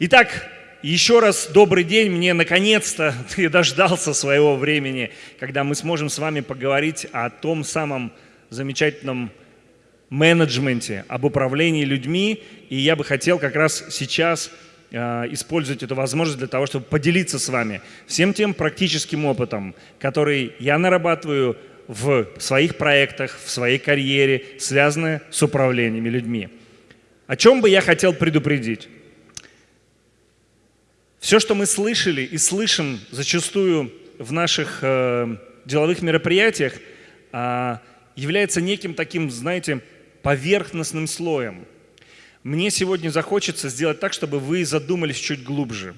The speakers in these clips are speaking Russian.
Итак, еще раз добрый день. Мне наконец-то ты дождался своего времени, когда мы сможем с вами поговорить о том самом замечательном менеджменте, об управлении людьми. И я бы хотел как раз сейчас э, использовать эту возможность для того, чтобы поделиться с вами всем тем практическим опытом, который я нарабатываю в своих проектах, в своей карьере, связанные с управлением людьми. О чем бы я хотел предупредить? Все, что мы слышали и слышим зачастую в наших э, деловых мероприятиях, э, является неким таким, знаете, поверхностным слоем. Мне сегодня захочется сделать так, чтобы вы задумались чуть глубже.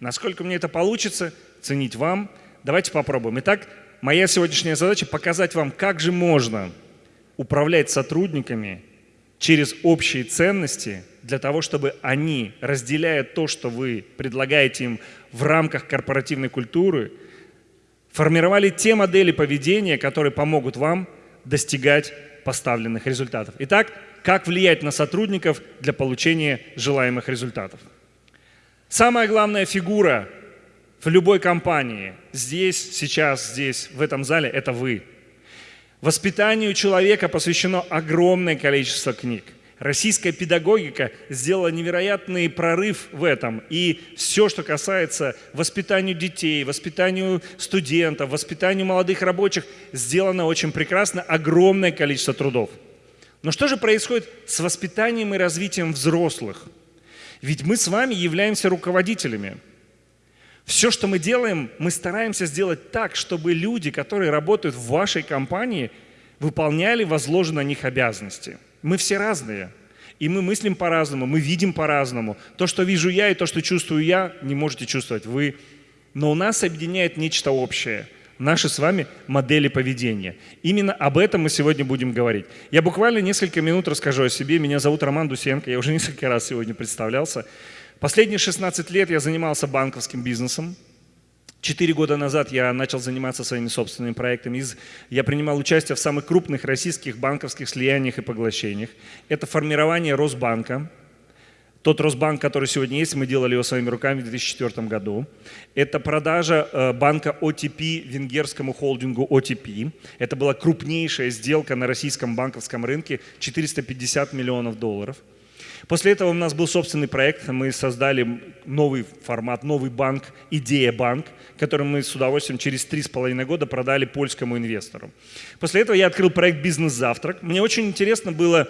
Насколько мне это получится, ценить вам. Давайте попробуем. Итак, моя сегодняшняя задача показать вам, как же можно управлять сотрудниками через общие ценности для того, чтобы они, разделяя то, что вы предлагаете им в рамках корпоративной культуры, формировали те модели поведения, которые помогут вам достигать поставленных результатов. Итак, как влиять на сотрудников для получения желаемых результатов? Самая главная фигура в любой компании здесь, сейчас, здесь, в этом зале – это вы. Воспитанию человека посвящено огромное количество книг – Российская педагогика сделала невероятный прорыв в этом. И все, что касается воспитания детей, воспитанию студентов, воспитанию молодых рабочих, сделано очень прекрасно, огромное количество трудов. Но что же происходит с воспитанием и развитием взрослых? Ведь мы с вами являемся руководителями. Все, что мы делаем, мы стараемся сделать так, чтобы люди, которые работают в вашей компании, выполняли возложенные на них обязанности – мы все разные. И мы мыслим по-разному, мы видим по-разному. То, что вижу я и то, что чувствую я, не можете чувствовать вы. Но у нас объединяет нечто общее. Наши с вами модели поведения. Именно об этом мы сегодня будем говорить. Я буквально несколько минут расскажу о себе. Меня зовут Роман Дусенко. Я уже несколько раз сегодня представлялся. Последние 16 лет я занимался банковским бизнесом. Четыре года назад я начал заниматься своими собственными проектами. Я принимал участие в самых крупных российских банковских слияниях и поглощениях. Это формирование Росбанка. Тот Росбанк, который сегодня есть, мы делали его своими руками в 2004 году. Это продажа э, банка OTP венгерскому холдингу OTP. Это была крупнейшая сделка на российском банковском рынке, 450 миллионов долларов. После этого у нас был собственный проект, мы создали новый формат, новый банк, идея банк, который мы с удовольствием через три с половиной года продали польскому инвестору. После этого я открыл проект «Бизнес-завтрак». Мне очень интересно было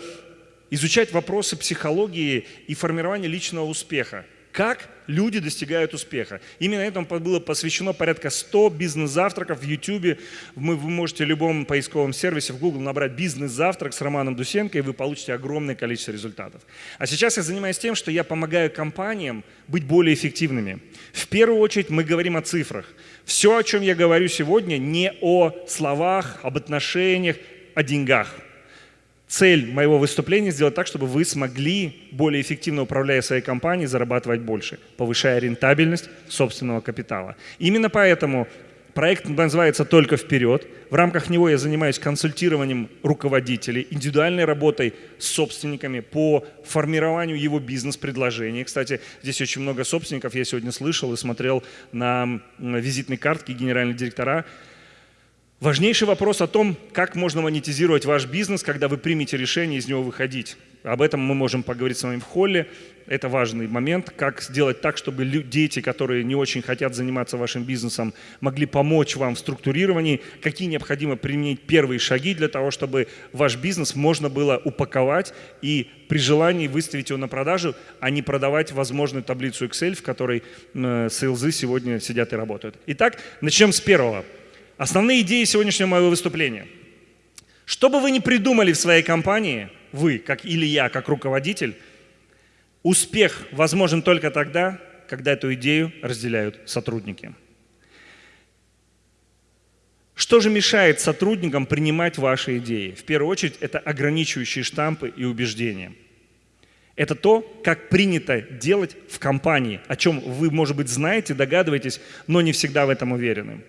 изучать вопросы психологии и формирования личного успеха. Как люди достигают успеха. Именно этому было посвящено порядка 100 бизнес-завтраков в YouTube. Вы, можете в любом поисковом сервисе в Google набрать «бизнес-завтрак» с Романом Дусенко, и вы получите огромное количество результатов. А сейчас я занимаюсь тем, что я помогаю компаниям быть более эффективными. В первую очередь мы говорим о цифрах. Все, о чем я говорю сегодня, не о словах, об отношениях, о деньгах – цель моего выступления сделать так, чтобы вы смогли, более эффективно управляя своей компанией, зарабатывать больше, повышая рентабельность собственного капитала. Именно поэтому проект называется «Только вперед». В рамках него я занимаюсь консультированием руководителей, индивидуальной работой с собственниками по формированию его бизнес-предложений. Кстати, здесь очень много собственников, я сегодня слышал и смотрел на визитные картки генеральных директора, Важнейший вопрос о том, как можно монетизировать ваш бизнес, когда вы примете решение из него выходить. Об этом мы можем поговорить с вами в холле. Это важный момент, как сделать так, чтобы дети, которые не очень хотят заниматься вашим бизнесом, могли помочь вам в структурировании, какие необходимо применить первые шаги для того, чтобы ваш бизнес можно было упаковать и при желании выставить его на продажу, а не продавать возможную таблицу Excel, в которой э, сейлзы сегодня сидят и работают. Итак, начнем с первого. Основные идеи сегодняшнего моего выступления. Что бы вы ни придумали в своей компании, вы, как или я, как руководитель, успех возможен только тогда, когда эту идею разделяют сотрудники. Что же мешает сотрудникам принимать ваши идеи? В первую очередь, это ограничивающие штампы и убеждения. Это то, как принято делать в компании, о чем вы, может быть, знаете, догадываетесь, но не всегда в этом уверены.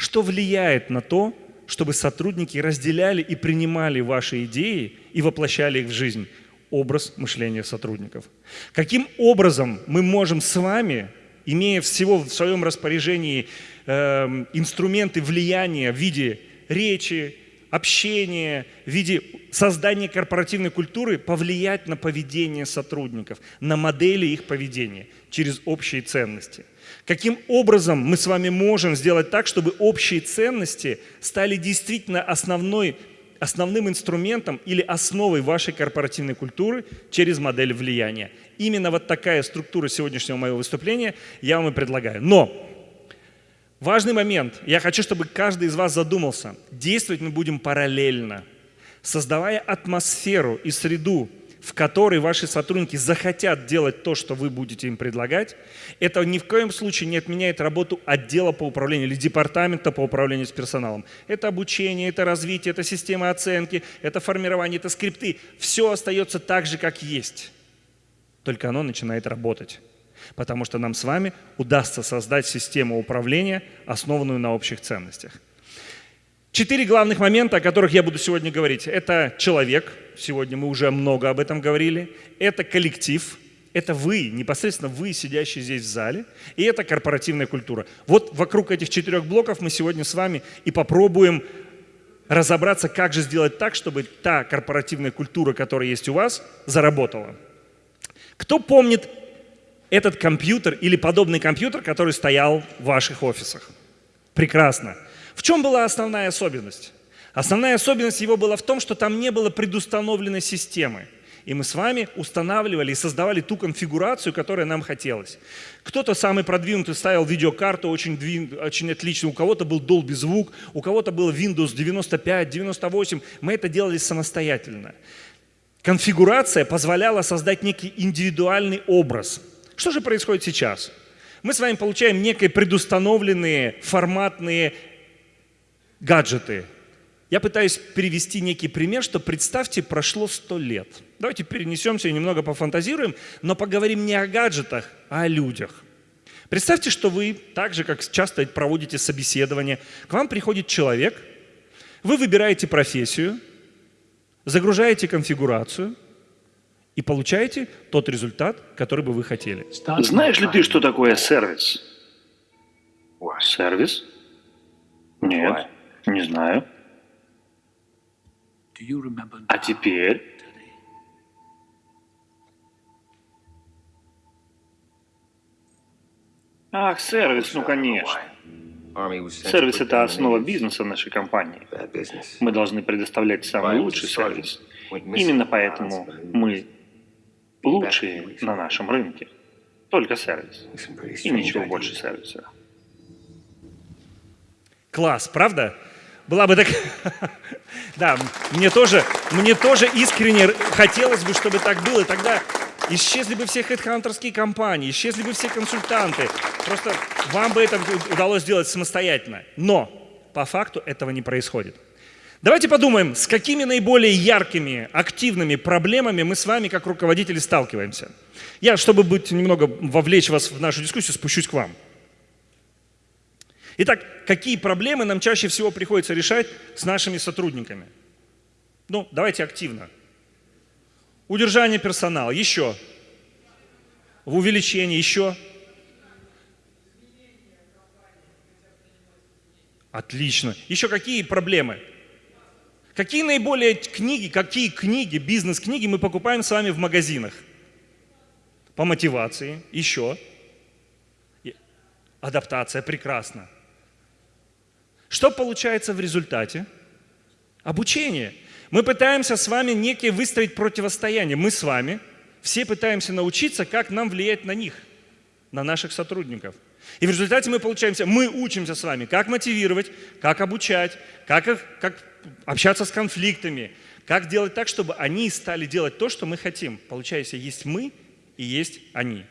Что влияет на то, чтобы сотрудники разделяли и принимали ваши идеи и воплощали их в жизнь? образ мышления сотрудников. Каким образом мы можем с вами, имея всего в своем распоряжении э, инструменты влияния в виде речи, общения, в виде создания корпоративной культуры повлиять на поведение сотрудников, на модели их поведения через общие ценности. Каким образом мы с вами можем сделать так, чтобы общие ценности стали действительно основной, основным инструментом или основой вашей корпоративной культуры через модель влияния. Именно вот такая структура сегодняшнего моего выступления я вам и предлагаю. Но Важный момент. Я хочу, чтобы каждый из вас задумался. Действовать мы будем параллельно, создавая атмосферу и среду, в которой ваши сотрудники захотят делать то, что вы будете им предлагать. Это ни в коем случае не отменяет работу отдела по управлению или департамента по управлению с персоналом. Это обучение, это развитие, это система оценки, это формирование, это скрипты. Все остается так же, как есть. Только оно начинает работать потому что нам с вами удастся создать систему управления, основанную на общих ценностях. Четыре главных момента, о которых я буду сегодня говорить. Это человек, сегодня мы уже много об этом говорили. Это коллектив, это вы, непосредственно вы, сидящие здесь в зале. И это корпоративная культура. Вот вокруг этих четырех блоков мы сегодня с вами и попробуем разобраться, как же сделать так, чтобы та корпоративная культура, которая есть у вас, заработала. Кто помнит этот компьютер или подобный компьютер, который стоял в ваших офисах. Прекрасно. В чем была основная особенность? Основная особенность его была в том, что там не было предустановленной системы. И мы с вами устанавливали и создавали ту конфигурацию, которая нам хотелось. Кто-то самый продвинутый ставил видеокарту очень, очень отлично, у кого-то был Dolby звук, у кого-то был Windows 95, 98. Мы это делали самостоятельно. Конфигурация позволяла создать некий индивидуальный образ – что же происходит сейчас? Мы с вами получаем некие предустановленные форматные гаджеты. Я пытаюсь перевести некий пример, что представьте, прошло сто лет. Давайте перенесемся и немного пофантазируем, но поговорим не о гаджетах, а о людях. Представьте, что вы, так же, как часто проводите собеседование, к вам приходит человек, вы выбираете профессию, загружаете конфигурацию – и получаете тот результат, который бы вы хотели. Знаешь ли ты, что такое сервис? Сервис? Нет, не знаю. А теперь? Ах, сервис, ну конечно. Сервис – это основа бизнеса нашей компании. Мы должны предоставлять самый лучший сервис. Именно поэтому мы лучшие на нашем рынке. Только сервис. И ничего больше сервиса. Класс, правда? Была бы так... да, мне тоже, мне тоже искренне хотелось бы, чтобы так было. Тогда исчезли бы все хедхантерские компании, исчезли бы все консультанты. Просто вам бы это удалось сделать самостоятельно. Но по факту этого не происходит. Давайте подумаем, с какими наиболее яркими, активными проблемами мы с вами, как руководители, сталкиваемся. Я, чтобы быть немного вовлечь вас в нашу дискуссию, спущусь к вам. Итак, какие проблемы нам чаще всего приходится решать с нашими сотрудниками? Ну, давайте активно. Удержание персонала, еще. В увеличении, еще. Отлично. Еще какие проблемы? Какие наиболее книги, какие книги, бизнес-книги мы покупаем с вами в магазинах? По мотивации, еще. Адаптация, прекрасно. Что получается в результате? Обучение. Мы пытаемся с вами некие выстроить противостояние. Мы с вами все пытаемся научиться, как нам влиять на них, на наших сотрудников. И в результате мы получаемся, мы учимся с вами, как мотивировать, как обучать, как, их, как общаться с конфликтами, как делать так, чтобы они стали делать то, что мы хотим. Получается, есть мы и есть они.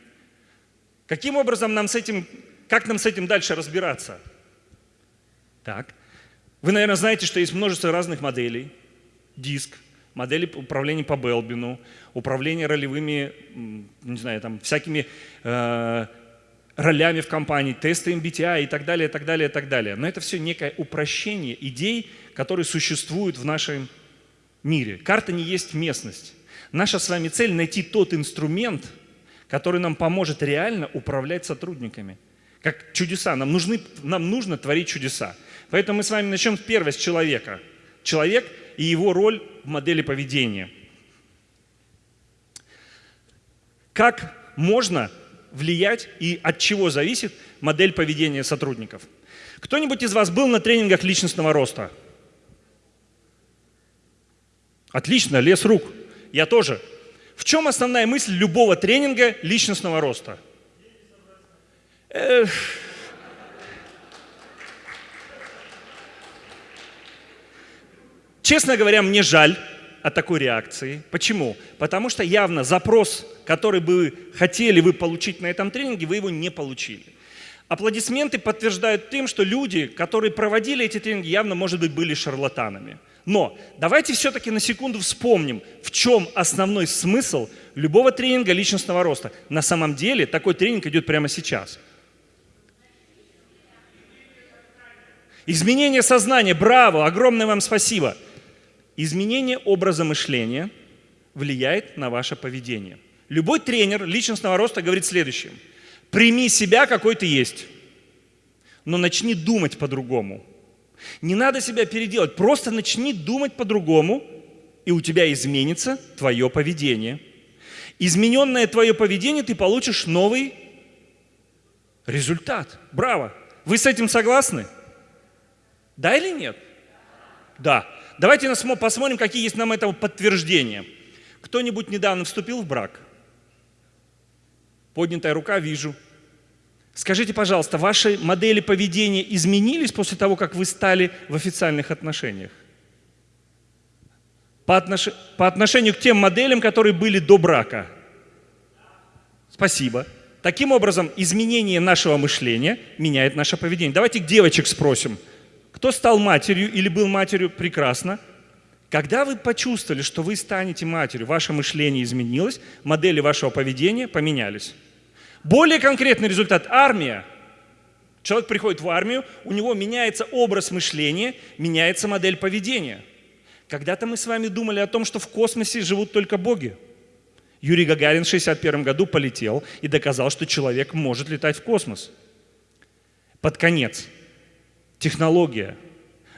Каким образом нам с этим, как нам с этим дальше разбираться? Так, вы, наверное, знаете, что есть множество разных моделей. Диск, модели управления по Белбину, управление ролевыми, не знаю, там, всякими э, ролями в компании, тесты MBTI и так далее, и так далее, и так далее. Но это все некое упрощение идей, которые существуют в нашем мире. Карта не есть местность. Наша с вами цель найти тот инструмент, который нам поможет реально управлять сотрудниками. Как чудеса. Нам, нужны, нам нужно творить чудеса. Поэтому мы с вами начнем первое с человека. Человек и его роль в модели поведения. Как можно влиять и от чего зависит модель поведения сотрудников? Кто-нибудь из вас был на тренингах личностного роста? Отлично, лес рук. Я тоже. В чем основная мысль любого тренинга личностного роста? Эх. Честно говоря, мне жаль от такой реакции. Почему? Потому что явно запрос, который бы хотели вы получить на этом тренинге, вы его не получили. Аплодисменты подтверждают тем, что люди, которые проводили эти тренинги, явно, может быть, были шарлатанами. Но давайте все-таки на секунду вспомним, в чем основной смысл любого тренинга личностного роста. На самом деле такой тренинг идет прямо сейчас. Изменение сознания. Браво! Огромное вам спасибо. Изменение образа мышления влияет на ваше поведение. Любой тренер личностного роста говорит следующее. Прими себя, какой ты есть, но начни думать по-другому. Не надо себя переделать, просто начни думать по-другому, и у тебя изменится твое поведение. Измененное твое поведение, ты получишь новый результат. Браво! Вы с этим согласны? Да или нет? Да. Давайте посмотрим, какие есть нам этого подтверждения. Кто-нибудь недавно вступил в брак? Поднятая рука, вижу. Скажите, пожалуйста, ваши модели поведения изменились после того, как вы стали в официальных отношениях? По, отнош... по отношению к тем моделям, которые были до брака? Спасибо. Таким образом, изменение нашего мышления меняет наше поведение. Давайте девочек спросим. Кто стал матерью или был матерью? Прекрасно. Когда вы почувствовали, что вы станете матерью, ваше мышление изменилось, модели вашего поведения поменялись. Более конкретный результат – армия. Человек приходит в армию, у него меняется образ мышления, меняется модель поведения. Когда-то мы с вами думали о том, что в космосе живут только боги. Юрий Гагарин в 1961 году полетел и доказал, что человек может летать в космос. Под конец – технология.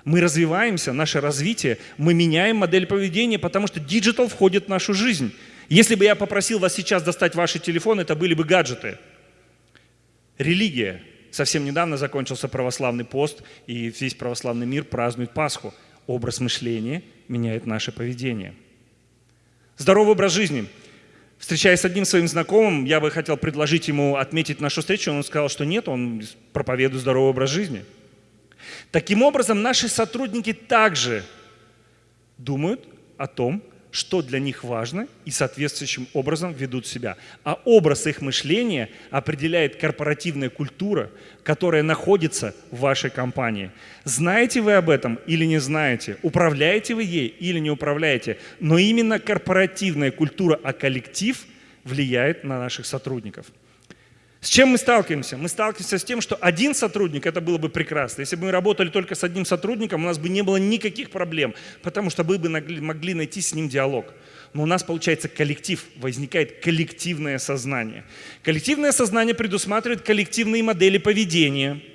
Мы развиваемся, наше развитие, мы меняем модель поведения, потому что digital входит в нашу жизнь. Если бы я попросил вас сейчас достать ваши телефоны, это были бы гаджеты. Религия. Совсем недавно закончился православный пост, и весь православный мир празднует Пасху. Образ мышления меняет наше поведение. Здоровый образ жизни. Встречаясь с одним своим знакомым, я бы хотел предложить ему отметить нашу встречу. Он сказал, что нет, он проповедует здоровый образ жизни. Таким образом, наши сотрудники также думают о том, что для них важно и соответствующим образом ведут себя. А образ их мышления определяет корпоративная культура, которая находится в вашей компании. Знаете вы об этом или не знаете? Управляете вы ей или не управляете? Но именно корпоративная культура, а коллектив влияет на наших сотрудников. С чем мы сталкиваемся? Мы сталкиваемся с тем, что один сотрудник, это было бы прекрасно. Если бы мы работали только с одним сотрудником, у нас бы не было никаких проблем, потому что мы бы могли найти с ним диалог. Но у нас получается коллектив, возникает коллективное сознание. Коллективное сознание предусматривает коллективные модели поведения –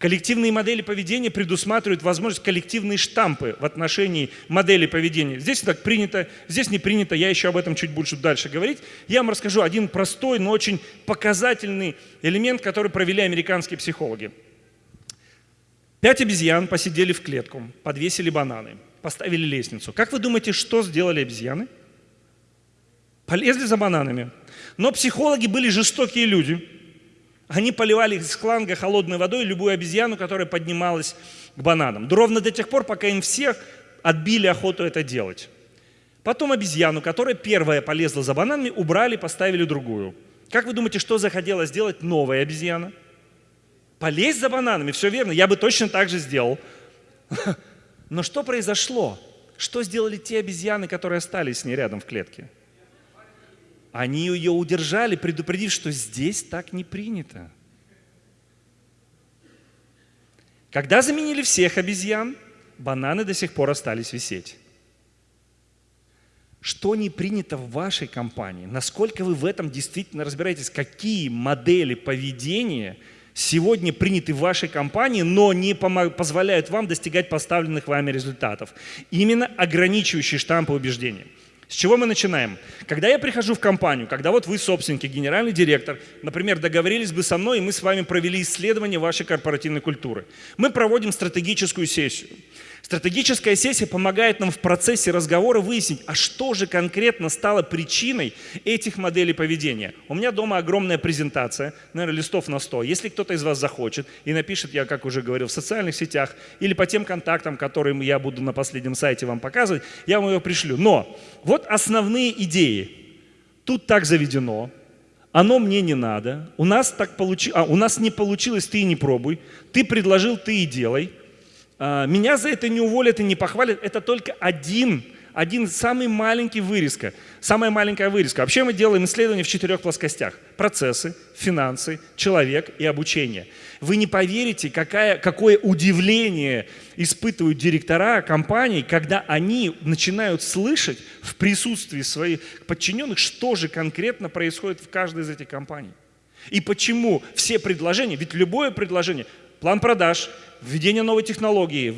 Коллективные модели поведения предусматривают возможность коллективные штампы в отношении модели поведения. Здесь так принято, здесь не принято, я еще об этом чуть больше дальше говорить. Я вам расскажу один простой, но очень показательный элемент, который провели американские психологи. Пять обезьян посидели в клетку, подвесили бананы, поставили лестницу. Как вы думаете, что сделали обезьяны? Полезли за бананами. Но психологи были жестокие люди – они поливали из шланга холодной водой любую обезьяну, которая поднималась к бананам. Ровно до тех пор, пока им всех отбили охоту это делать. Потом обезьяну, которая первая полезла за бананами, убрали, поставили другую. Как вы думаете, что захотела сделать новая обезьяна? Полезть за бананами, все верно, я бы точно так же сделал. Но что произошло? Что сделали те обезьяны, которые остались с ней рядом в клетке? Они ее удержали, предупредив, что здесь так не принято. Когда заменили всех обезьян, бананы до сих пор остались висеть. что не принято в вашей компании, насколько вы в этом действительно разбираетесь, какие модели поведения сегодня приняты в вашей компании, но не позволяют вам достигать поставленных вами результатов. Именно ограничивающие штампы убеждения. С чего мы начинаем? Когда я прихожу в компанию, когда вот вы собственники, генеральный директор, например, договорились бы со мной, и мы с вами провели исследование вашей корпоративной культуры. Мы проводим стратегическую сессию. Стратегическая сессия помогает нам в процессе разговора выяснить, а что же конкретно стало причиной этих моделей поведения. У меня дома огромная презентация, наверное, листов на 100. Если кто-то из вас захочет и напишет, я как уже говорил, в социальных сетях или по тем контактам, которые я буду на последнем сайте вам показывать, я вам ее пришлю. Но вот основные идеи. Тут так заведено, оно мне не надо, у нас, так получи... а, у нас не получилось, ты и не пробуй, ты предложил, ты и делай – меня за это не уволят и не похвалят. Это только один, один самый маленький вырезка. Самая маленькая вырезка. Вообще мы делаем исследования в четырех плоскостях. Процессы, финансы, человек и обучение. Вы не поверите, какая, какое удивление испытывают директора компаний, когда они начинают слышать в присутствии своих подчиненных, что же конкретно происходит в каждой из этих компаний. И почему все предложения, ведь любое предложение, план продаж, введение новой технологии,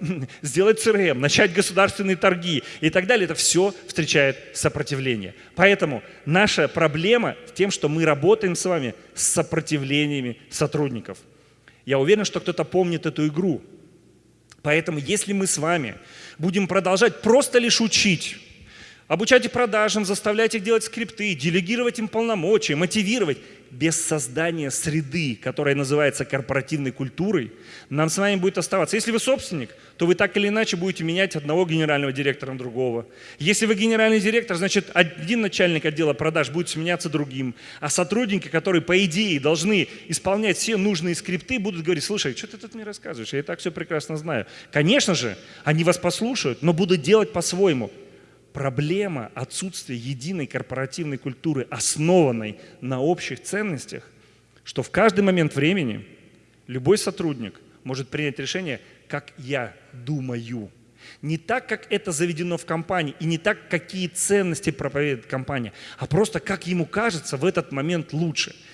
сделать CRM, начать государственные торги и так далее, это все встречает сопротивление. Поэтому наша проблема в тем, что мы работаем с вами с сопротивлениями сотрудников. Я уверен, что кто-то помнит эту игру. Поэтому если мы с вами будем продолжать просто лишь учить, обучать их продажам, заставлять их делать скрипты, делегировать им полномочия, мотивировать, без создания среды, которая называется корпоративной культурой, нам с вами будет оставаться. Если вы собственник, то вы так или иначе будете менять одного генерального директора на другого. Если вы генеральный директор, значит, один начальник отдела продаж будет сменяться другим, а сотрудники, которые, по идее, должны исполнять все нужные скрипты, будут говорить, слушай, что ты тут мне рассказываешь, я и так все прекрасно знаю. Конечно же, они вас послушают, но будут делать по-своему проблема отсутствия единой корпоративной культуры, основанной на общих ценностях, что в каждый момент времени любой сотрудник может принять решение, как я думаю. Не так, как это заведено в компании, и не так, какие ценности проповедует компания, а просто как ему кажется в этот момент лучше –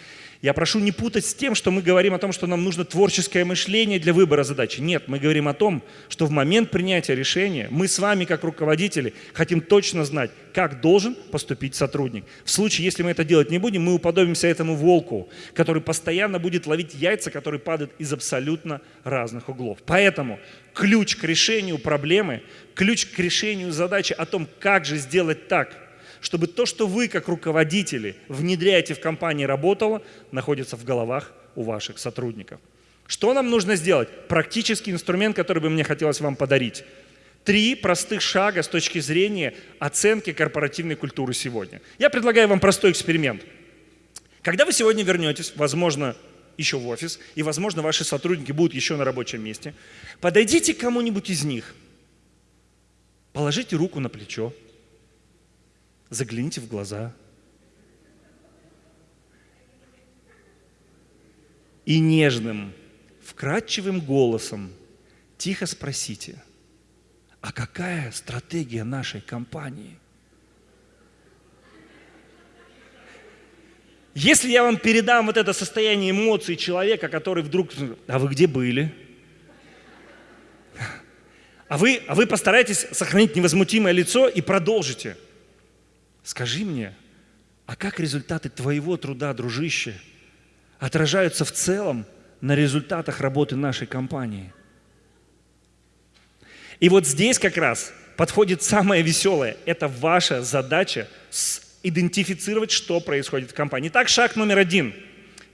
я прошу не путать с тем, что мы говорим о том, что нам нужно творческое мышление для выбора задачи. Нет, мы говорим о том, что в момент принятия решения мы с вами, как руководители, хотим точно знать, как должен поступить сотрудник. В случае, если мы это делать не будем, мы уподобимся этому волку, который постоянно будет ловить яйца, которые падают из абсолютно разных углов. Поэтому ключ к решению проблемы, ключ к решению задачи о том, как же сделать так – чтобы то, что вы как руководители внедряете в компании работало, находится в головах у ваших сотрудников. Что нам нужно сделать? Практический инструмент, который бы мне хотелось вам подарить. Три простых шага с точки зрения оценки корпоративной культуры сегодня. Я предлагаю вам простой эксперимент. Когда вы сегодня вернетесь, возможно, еще в офис, и, возможно, ваши сотрудники будут еще на рабочем месте, подойдите к кому-нибудь из них, положите руку на плечо, Загляните в глаза. И нежным, вкрадчивым голосом тихо спросите, а какая стратегия нашей компании? Если я вам передам вот это состояние эмоций человека, который вдруг, а вы где были? А вы, а вы постарайтесь сохранить невозмутимое лицо и продолжите – Скажи мне, а как результаты твоего труда, дружище, отражаются в целом на результатах работы нашей компании? И вот здесь как раз подходит самое веселое. Это ваша задача идентифицировать, что происходит в компании. Итак, шаг номер один.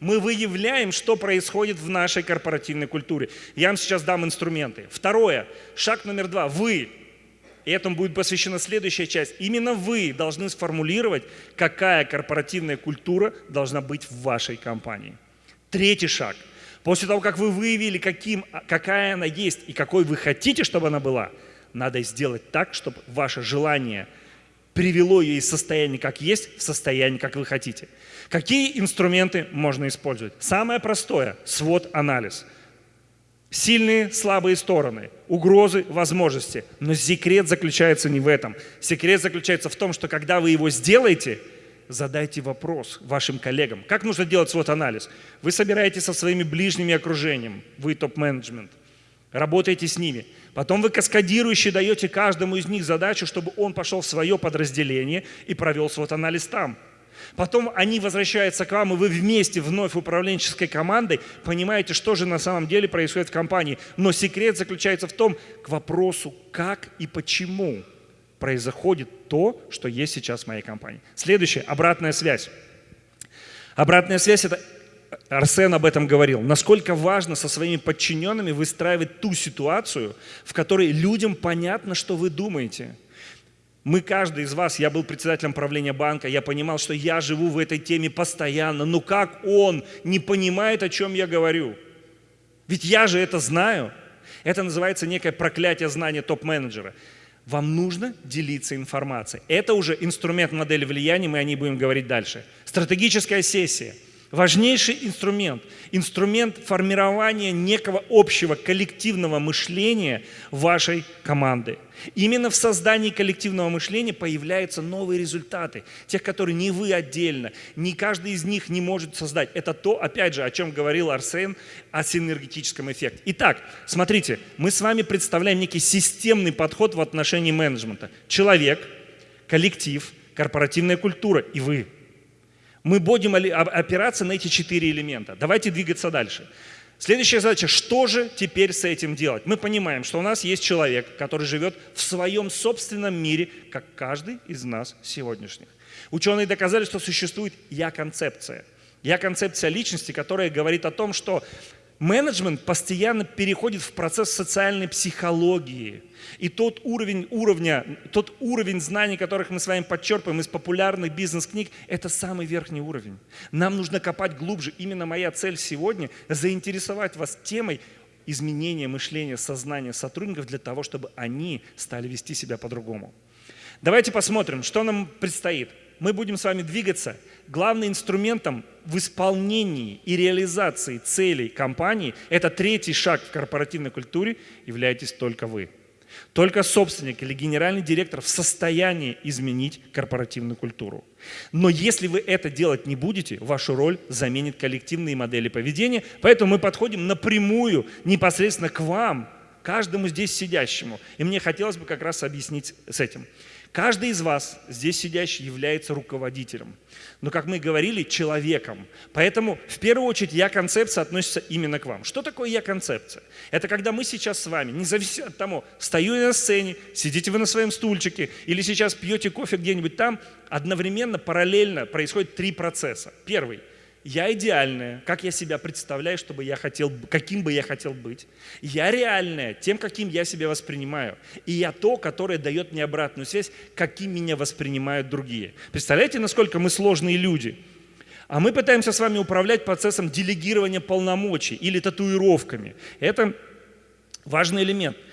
Мы выявляем, что происходит в нашей корпоративной культуре. Я вам сейчас дам инструменты. Второе. Шаг номер два. Вы и этому будет посвящена следующая часть. Именно вы должны сформулировать, какая корпоративная культура должна быть в вашей компании. Третий шаг. После того, как вы выявили, каким, какая она есть и какой вы хотите, чтобы она была, надо сделать так, чтобы ваше желание привело ее из состояния, как есть, в состояние, как вы хотите. Какие инструменты можно использовать? Самое простое – свод-анализ. Сильные, слабые стороны, угрозы, возможности. Но секрет заключается не в этом. Секрет заключается в том, что когда вы его сделаете, задайте вопрос вашим коллегам. Как нужно делать свод-анализ? Вы собираетесь со своими ближними окружением, вы топ-менеджмент, работаете с ними. Потом вы каскадирующе даете каждому из них задачу, чтобы он пошел в свое подразделение и провел свод-анализ там. Потом они возвращаются к вам, и вы вместе вновь управленческой командой понимаете, что же на самом деле происходит в компании. Но секрет заключается в том, к вопросу, как и почему происходит то, что есть сейчас в моей компании. Следующее, обратная связь. Обратная связь – это Арсен об этом говорил. Насколько важно со своими подчиненными выстраивать ту ситуацию, в которой людям понятно, что вы думаете – мы, каждый из вас, я был председателем правления банка, я понимал, что я живу в этой теме постоянно. Но как он не понимает, о чем я говорю? Ведь я же это знаю. Это называется некое проклятие знания топ-менеджера. Вам нужно делиться информацией. Это уже инструмент модели влияния, мы о ней будем говорить дальше. Стратегическая сессия – важнейший инструмент, инструмент формирования некого общего коллективного мышления вашей команды. Именно в создании коллективного мышления появляются новые результаты, тех, которые не вы отдельно, не каждый из них не может создать. Это то, опять же, о чем говорил Арсен, о синергетическом эффекте. Итак, смотрите, мы с вами представляем некий системный подход в отношении менеджмента. Человек, коллектив, корпоративная культура и вы – мы будем опираться на эти четыре элемента. Давайте двигаться дальше. Следующая задача, что же теперь с этим делать? Мы понимаем, что у нас есть человек, который живет в своем собственном мире, как каждый из нас сегодняшних. Ученые доказали, что существует я-концепция. Я-концепция личности, которая говорит о том, что менеджмент постоянно переходит в процесс социальной психологии. И тот уровень, уровня, тот уровень знаний, которых мы с вами подчерпываем из популярных бизнес-книг, это самый верхний уровень. Нам нужно копать глубже. Именно моя цель сегодня – заинтересовать вас темой изменения мышления, сознания сотрудников для того, чтобы они стали вести себя по-другому. Давайте посмотрим, что нам предстоит мы будем с вами двигаться. Главным инструментом в исполнении и реализации целей компании, это третий шаг в корпоративной культуре, являетесь только вы. Только собственник или генеральный директор в состоянии изменить корпоративную культуру. Но если вы это делать не будете, вашу роль заменит коллективные модели поведения. Поэтому мы подходим напрямую, непосредственно к вам, каждому здесь сидящему. И мне хотелось бы как раз объяснить с этим. Каждый из вас, здесь сидящий, является руководителем. Но, как мы говорили, человеком. Поэтому, в первую очередь, я-концепция относится именно к вам. Что такое я-концепция? Это когда мы сейчас с вами, независимо от того, стою я на сцене, сидите вы на своем стульчике, или сейчас пьете кофе где-нибудь там, одновременно, параллельно происходит три процесса. Первый – я идеальная, как я себя представляю, чтобы я хотел, каким бы я хотел быть. Я реальная, тем, каким я себя воспринимаю. И я то, которое дает мне обратную связь, каким меня воспринимают другие. Представляете, насколько мы сложные люди? А мы пытаемся с вами управлять процессом делегирования полномочий или татуировками. Это важный элемент –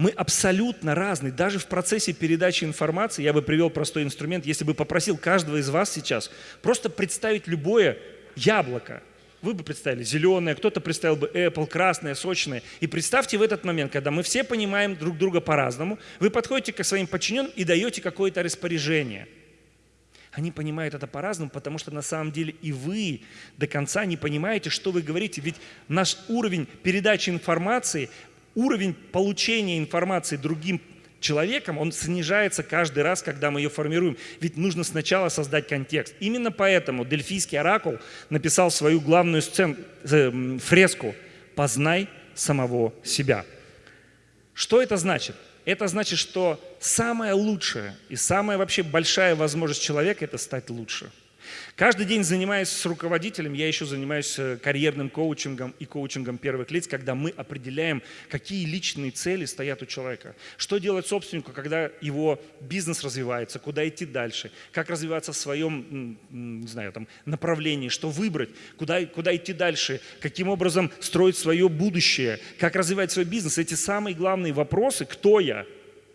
мы абсолютно разные. Даже в процессе передачи информации, я бы привел простой инструмент, если бы попросил каждого из вас сейчас просто представить любое яблоко. Вы бы представили зеленое, кто-то представил бы Apple, красное, сочное. И представьте в этот момент, когда мы все понимаем друг друга по-разному, вы подходите к своим подчиненным и даете какое-то распоряжение. Они понимают это по-разному, потому что на самом деле и вы до конца не понимаете, что вы говорите. Ведь наш уровень передачи информации, уровень получения информации другим человеком, он снижается каждый раз, когда мы ее формируем. Ведь нужно сначала создать контекст. Именно поэтому Дельфийский оракул написал свою главную сцену, э, фреску «Познай самого себя». Что это значит? Это значит, что самое лучшее и самая вообще большая возможность человека – это стать лучше – Каждый день занимаясь с руководителем, я еще занимаюсь э, карьерным коучингом и коучингом первых лиц, когда мы определяем, какие личные цели стоят у человека. Что делать собственнику, когда его бизнес развивается, куда идти дальше, как развиваться в своем не знаю, там, направлении, что выбрать, куда, куда идти дальше, каким образом строить свое будущее, как развивать свой бизнес. Эти самые главные вопросы, кто я,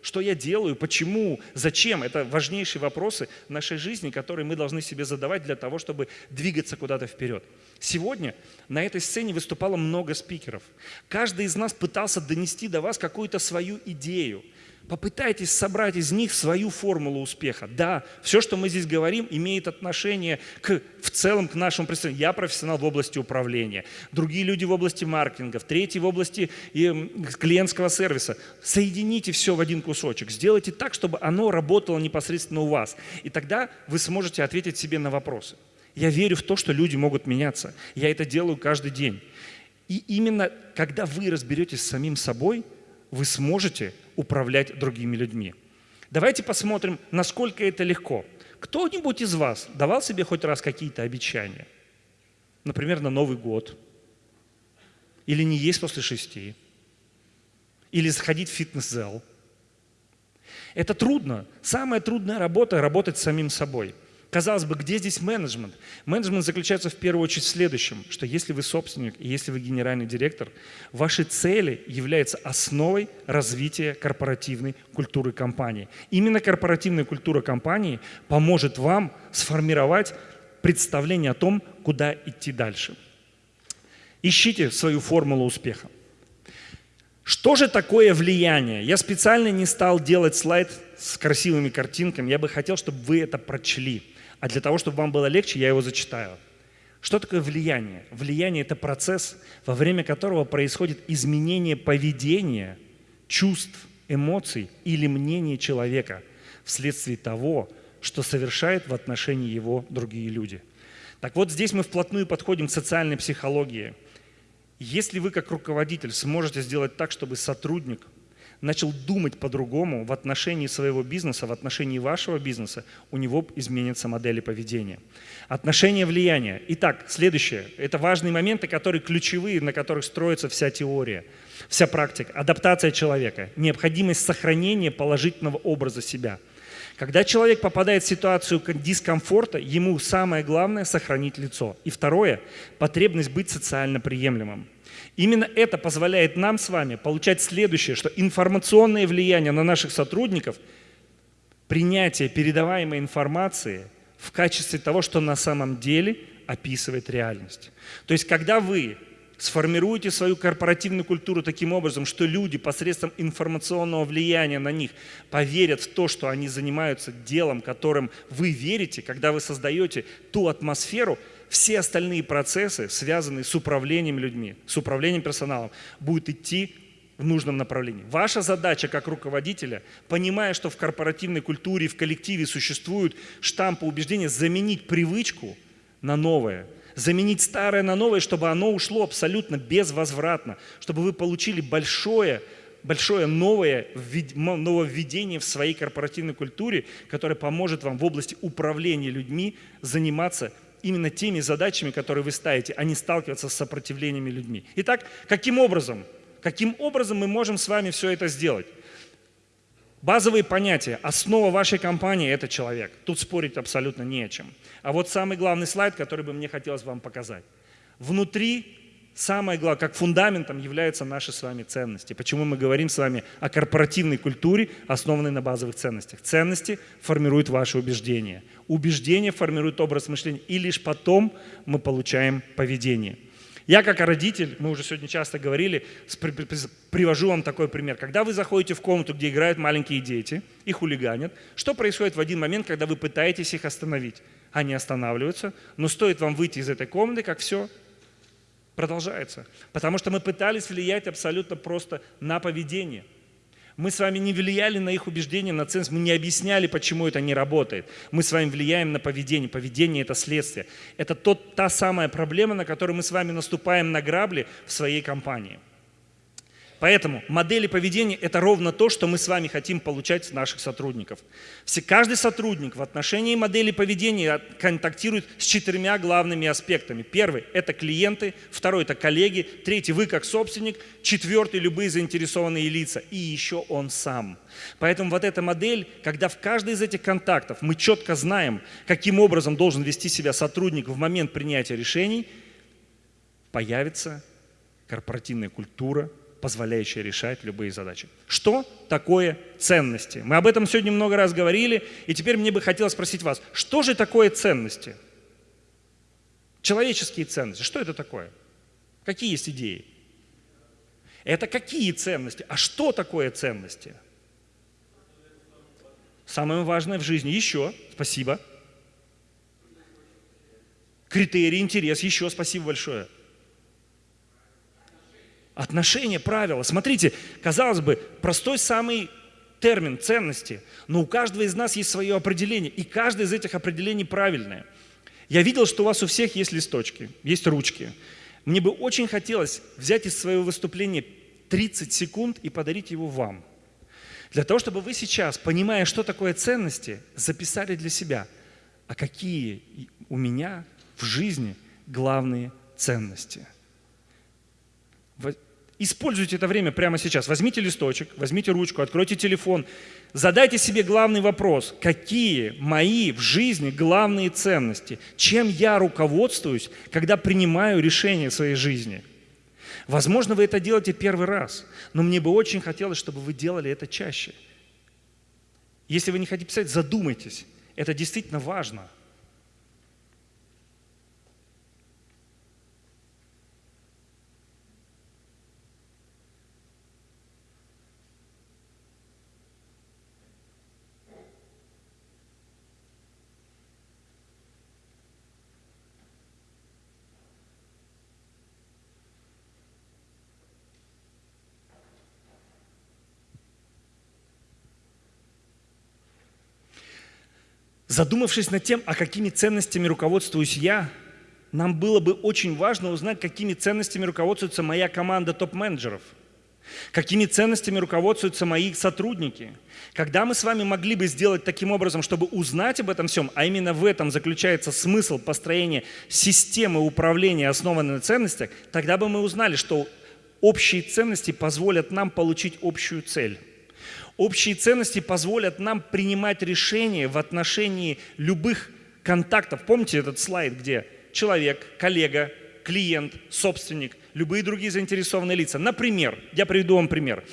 что я делаю, почему, зачем. Это важнейшие вопросы нашей жизни, которые мы должны себе задавать для того, чтобы двигаться куда-то вперед. Сегодня на этой сцене выступало много спикеров. Каждый из нас пытался донести до вас какую-то свою идею – Попытайтесь собрать из них свою формулу успеха. Да, все, что мы здесь говорим, имеет отношение к, в целом к нашему представлению. Я профессионал в области управления, другие люди в области маркетинга, третий в области клиентского сервиса. Соедините все в один кусочек, сделайте так, чтобы оно работало непосредственно у вас. И тогда вы сможете ответить себе на вопросы. Я верю в то, что люди могут меняться. Я это делаю каждый день. И именно когда вы разберетесь с самим собой, вы сможете управлять другими людьми. Давайте посмотрим, насколько это легко. Кто-нибудь из вас давал себе хоть раз какие-то обещания? Например, на Новый год. Или не есть после шести. Или заходить в фитнес-зал. Это трудно. Самая трудная работа – работать с самим собой – Казалось бы, где здесь менеджмент? Менеджмент заключается в первую очередь в следующем, что если вы собственник если вы генеральный директор, ваши цели являются основой развития корпоративной культуры компании. Именно корпоративная культура компании поможет вам сформировать представление о том, куда идти дальше. Ищите свою формулу успеха. Что же такое влияние? Я специально не стал делать слайд с красивыми картинками. Я бы хотел, чтобы вы это прочли. А для того, чтобы вам было легче, я его зачитаю. Что такое влияние? Влияние – это процесс, во время которого происходит изменение поведения, чувств, эмоций или мнения человека вследствие того, что совершают в отношении его другие люди. Так вот, здесь мы вплотную подходим к социальной психологии. Если вы как руководитель сможете сделать так, чтобы сотрудник начал думать по-другому в отношении своего бизнеса, в отношении вашего бизнеса, у него изменится модель поведения. Отношение влияния. Итак, следующее. Это важные моменты, которые ключевые, на которых строится вся теория, вся практика. Адаптация человека. Необходимость сохранения положительного образа себя. Когда человек попадает в ситуацию дискомфорта, ему самое главное – сохранить лицо. И второе – потребность быть социально приемлемым. Именно это позволяет нам с вами получать следующее, что информационное влияние на наших сотрудников, принятие передаваемой информации в качестве того, что на самом деле описывает реальность. То есть, когда вы сформируете свою корпоративную культуру таким образом, что люди посредством информационного влияния на них поверят в то, что они занимаются делом, которым вы верите, когда вы создаете ту атмосферу, все остальные процессы, связанные с управлением людьми, с управлением персоналом, будут идти в нужном направлении. Ваша задача как руководителя, понимая, что в корпоративной культуре, в коллективе существуют штампы убеждения, заменить привычку на новое, заменить старое на новое, чтобы оно ушло абсолютно безвозвратно, чтобы вы получили большое, большое новое нововведение в своей корпоративной культуре, которое поможет вам в области управления людьми заниматься именно теми задачами, которые вы ставите, а не сталкиваться с сопротивлениями людьми. Итак, каким образом? Каким образом мы можем с вами все это сделать? Базовые понятия. Основа вашей компании – это человек. Тут спорить абсолютно не о чем. А вот самый главный слайд, который бы мне хотелось вам показать. Внутри самое главное, как фундаментом являются наши с вами ценности. Почему мы говорим с вами о корпоративной культуре, основанной на базовых ценностях. Ценности формируют ваши убеждения. Убеждения формируют образ мышления, и лишь потом мы получаем поведение. Я как родитель, мы уже сегодня часто говорили, привожу вам такой пример. Когда вы заходите в комнату, где играют маленькие дети и хулиганят, что происходит в один момент, когда вы пытаетесь их остановить? Они останавливаются, но стоит вам выйти из этой комнаты, как все продолжается. Потому что мы пытались влиять абсолютно просто на поведение. Мы с вами не влияли на их убеждения, на ценность, мы не объясняли, почему это не работает. Мы с вами влияем на поведение. Поведение – это следствие. Это тот, та самая проблема, на которую мы с вами наступаем на грабли в своей компании. Поэтому модели поведения – это ровно то, что мы с вами хотим получать с наших сотрудников. Все, каждый сотрудник в отношении модели поведения контактирует с четырьмя главными аспектами. Первый – это клиенты, второй – это коллеги, третий – вы как собственник, четвертый – любые заинтересованные лица и еще он сам. Поэтому вот эта модель, когда в каждый из этих контактов мы четко знаем, каким образом должен вести себя сотрудник в момент принятия решений, появится корпоративная культура – позволяющая решать любые задачи. Что такое ценности? Мы об этом сегодня много раз говорили, и теперь мне бы хотелось спросить вас, что же такое ценности? Человеческие ценности, что это такое? Какие есть идеи? Это какие ценности? А что такое ценности? Самое важное в жизни. Еще, спасибо. Критерий, интерес, еще спасибо большое. Отношения, правила. Смотрите, казалось бы, простой самый термин ценности, но у каждого из нас есть свое определение, и каждое из этих определений правильное. Я видел, что у вас у всех есть листочки, есть ручки. Мне бы очень хотелось взять из своего выступления 30 секунд и подарить его вам. Для того, чтобы вы сейчас, понимая, что такое ценности, записали для себя, а какие у меня в жизни главные ценности – Используйте это время прямо сейчас. Возьмите листочек, возьмите ручку, откройте телефон. Задайте себе главный вопрос. Какие мои в жизни главные ценности? Чем я руководствуюсь, когда принимаю решения в своей жизни? Возможно, вы это делаете первый раз, но мне бы очень хотелось, чтобы вы делали это чаще. Если вы не хотите писать, задумайтесь. Это действительно важно – Задумавшись над тем, а какими ценностями руководствуюсь я, нам было бы очень важно узнать, какими ценностями руководствуется моя команда топ-менеджеров, какими ценностями руководствуются мои сотрудники. Когда мы с вами могли бы сделать таким образом, чтобы узнать об этом всем, а именно в этом заключается смысл построения системы управления, основанной на ценностях, тогда бы мы узнали, что общие ценности позволят нам получить общую цель. Общие ценности позволят нам принимать решения в отношении любых контактов. Помните этот слайд, где человек, коллега, клиент, собственник, любые другие заинтересованные лица. Например, я приведу вам пример.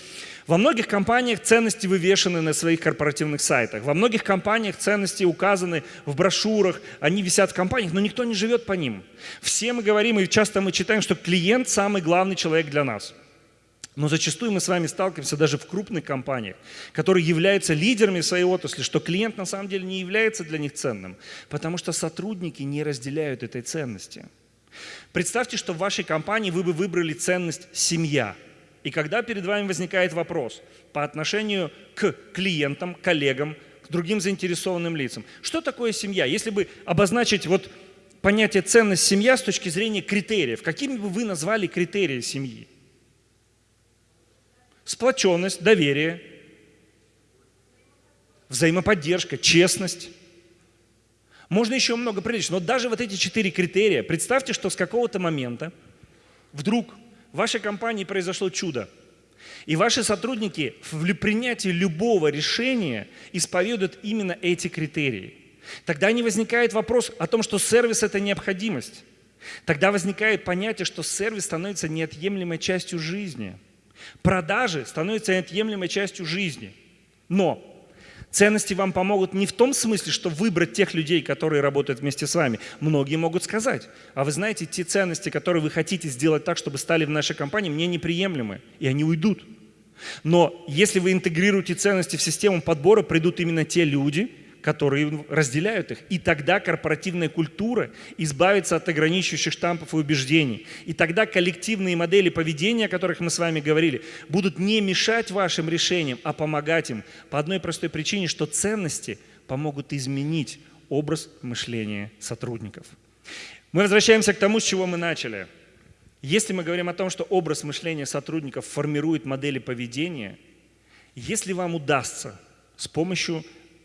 Во многих компаниях ценности вывешены на своих корпоративных сайтах. Во многих компаниях ценности указаны в брошюрах, они висят в компаниях, но никто не живет по ним. Все мы говорим, и часто мы читаем, что клиент самый главный человек для нас. Но зачастую мы с вами сталкиваемся даже в крупных компаниях, которые являются лидерами своей отрасли, что клиент на самом деле не является для них ценным, потому что сотрудники не разделяют этой ценности. Представьте, что в вашей компании вы бы выбрали ценность «семья». И когда перед вами возникает вопрос по отношению к клиентам, коллегам, к другим заинтересованным лицам, что такое семья? Если бы обозначить вот понятие ценность семья с точки зрения критериев, какими бы вы назвали критерии семьи? Сплоченность, доверие, взаимоподдержка, честность. Можно еще много приличить, но даже вот эти четыре критерия, представьте, что с какого-то момента вдруг в вашей компании произошло чудо, и ваши сотрудники в принятии любого решения исповедуют именно эти критерии. Тогда не возникает вопрос о том, что сервис – это необходимость. Тогда возникает понятие, что сервис становится неотъемлемой частью жизни – Продажи становятся неотъемлемой частью жизни. Но ценности вам помогут не в том смысле, что выбрать тех людей, которые работают вместе с вами. Многие могут сказать, а вы знаете, те ценности, которые вы хотите сделать так, чтобы стали в нашей компании, мне неприемлемы, и они уйдут. Но если вы интегрируете ценности в систему подбора, придут именно те люди, которые разделяют их. И тогда корпоративная культура избавится от ограничивающих штампов и убеждений. И тогда коллективные модели поведения, о которых мы с вами говорили, будут не мешать вашим решениям, а помогать им по одной простой причине, что ценности помогут изменить образ мышления сотрудников. Мы возвращаемся к тому, с чего мы начали. Если мы говорим о том, что образ мышления сотрудников формирует модели поведения, если вам удастся с помощью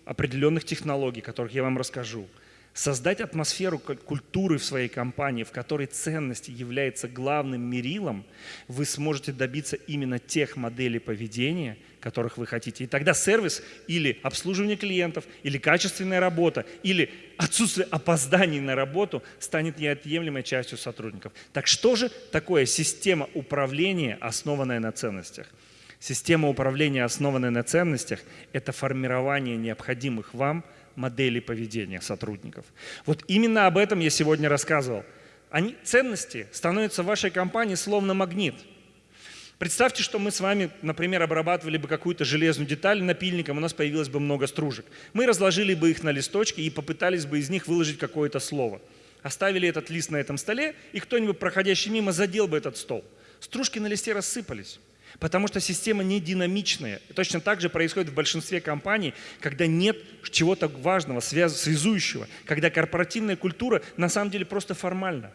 определенных технологий, которых я вам расскажу, создать атмосферу культуры в своей компании, в которой ценности является главным мерилом, вы сможете добиться именно тех моделей поведения, которых вы хотите. И тогда сервис или обслуживание клиентов, или качественная работа, или отсутствие опозданий на работу станет неотъемлемой частью сотрудников. Так что же такое система управления, основанная на ценностях? Система управления, основанная на ценностях, это формирование необходимых вам – модели поведения сотрудников. Вот именно об этом я сегодня рассказывал. Они, ценности становятся в вашей компании словно магнит. Представьте, что мы с вами, например, обрабатывали бы какую-то железную деталь напильником, у нас появилось бы много стружек. Мы разложили бы их на листочке и попытались бы из них выложить какое-то слово. Оставили этот лист на этом столе, и кто-нибудь, проходящий мимо, задел бы этот стол. Стружки на листе рассыпались. Потому что система не динамичная. Точно так же происходит в большинстве компаний, когда нет чего-то важного, связующего, когда корпоративная культура на самом деле просто формальна.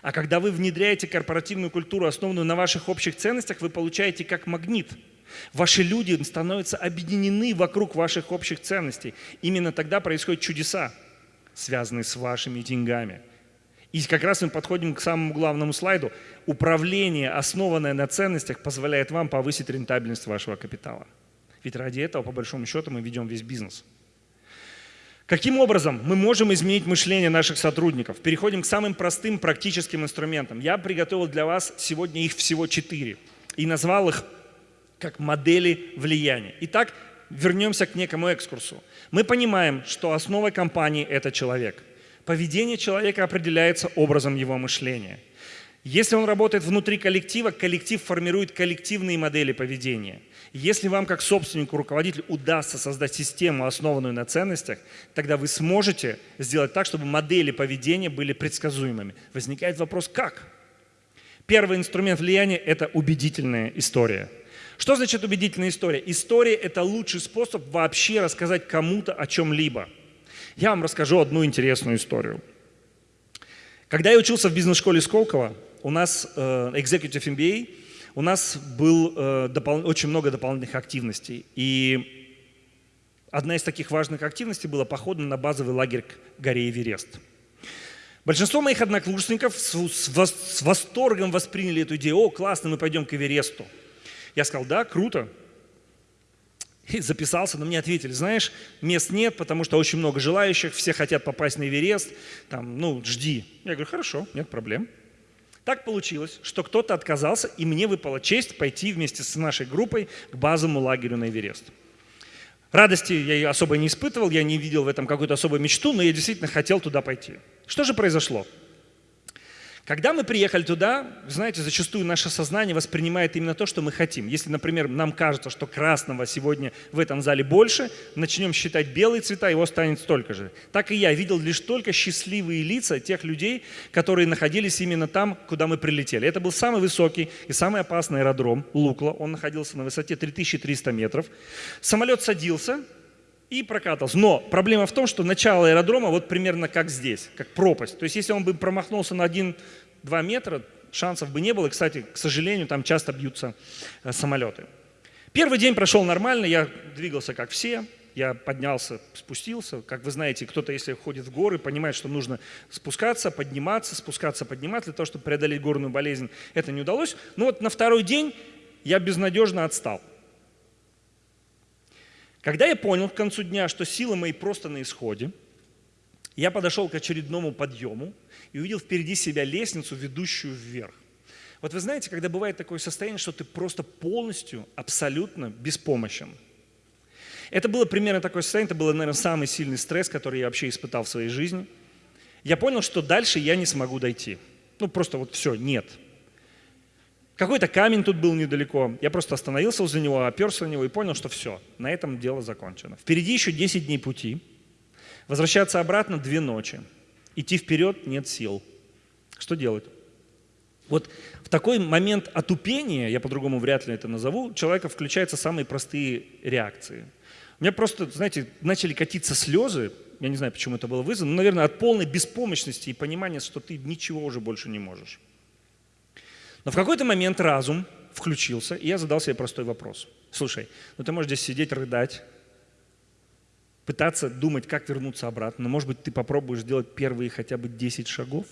А когда вы внедряете корпоративную культуру, основанную на ваших общих ценностях, вы получаете как магнит. Ваши люди становятся объединены вокруг ваших общих ценностей. Именно тогда происходят чудеса, связанные с вашими деньгами – и как раз мы подходим к самому главному слайду. Управление, основанное на ценностях, позволяет вам повысить рентабельность вашего капитала. Ведь ради этого, по большому счету, мы ведем весь бизнес. Каким образом мы можем изменить мышление наших сотрудников? Переходим к самым простым практическим инструментам. Я приготовил для вас сегодня их всего четыре и назвал их как модели влияния. Итак, вернемся к некому экскурсу. Мы понимаем, что основа компании – это человек – Поведение человека определяется образом его мышления. Если он работает внутри коллектива, коллектив формирует коллективные модели поведения. Если вам как собственнику, руководителю удастся создать систему, основанную на ценностях, тогда вы сможете сделать так, чтобы модели поведения были предсказуемыми. Возникает вопрос, как? Первый инструмент влияния – это убедительная история. Что значит убедительная история? История – это лучший способ вообще рассказать кому-то о чем-либо – я вам расскажу одну интересную историю. Когда я учился в бизнес-школе Сколково, у нас э, Executive MBA, у нас было э, очень много дополнительных активностей. И одна из таких важных активностей была поход на базовый лагерь к горе Эверест. Большинство моих однокурсников с, с, с восторгом восприняли эту идею. О, классно, мы пойдем к Эвересту. Я сказал, да, круто, и записался, но мне ответили, знаешь, мест нет, потому что очень много желающих, все хотят попасть на Эверест, там, ну, жди. Я говорю, хорошо, нет проблем. Так получилось, что кто-то отказался, и мне выпала честь пойти вместе с нашей группой к базовому лагерю на Эверест. Радости я особо не испытывал, я не видел в этом какую-то особую мечту, но я действительно хотел туда пойти. Что же произошло? Когда мы приехали туда, знаете, зачастую наше сознание воспринимает именно то, что мы хотим. Если, например, нам кажется, что красного сегодня в этом зале больше, начнем считать белые цвета, его станет столько же. Так и я видел лишь только счастливые лица тех людей, которые находились именно там, куда мы прилетели. Это был самый высокий и самый опасный аэродром Лукла. Он находился на высоте 3300 метров. Самолет садился, и прокатывался. Но проблема в том, что начало аэродрома вот примерно как здесь, как пропасть. То есть если он бы промахнулся на 1-2 метра, шансов бы не было. И, кстати, к сожалению, там часто бьются э, самолеты. Первый день прошел нормально, я двигался как все, я поднялся, спустился. Как вы знаете, кто-то, если ходит в горы, понимает, что нужно спускаться, подниматься, спускаться, подниматься для того, чтобы преодолеть горную болезнь. Это не удалось. Но вот на второй день я безнадежно отстал. Когда я понял к концу дня, что силы мои просто на исходе, я подошел к очередному подъему и увидел впереди себя лестницу, ведущую вверх. Вот вы знаете, когда бывает такое состояние, что ты просто полностью, абсолютно беспомощен. Это было примерно такое состояние, это был, наверное, самый сильный стресс, который я вообще испытал в своей жизни. Я понял, что дальше я не смогу дойти. Ну, просто вот все, нет. Какой-то камень тут был недалеко. Я просто остановился возле него, оперся на него и понял, что все, на этом дело закончено. Впереди еще 10 дней пути. Возвращаться обратно две ночи. Идти вперед нет сил. Что делать? Вот в такой момент отупения, я по-другому вряд ли это назову, у человека включаются самые простые реакции. У меня просто, знаете, начали катиться слезы, я не знаю, почему это было вызвано, но, наверное, от полной беспомощности и понимания, что ты ничего уже больше не можешь. Но в какой-то момент разум включился, и я задал себе простой вопрос. Слушай, ну ты можешь здесь сидеть, рыдать, пытаться думать, как вернуться обратно. Но, может быть, ты попробуешь сделать первые хотя бы 10 шагов?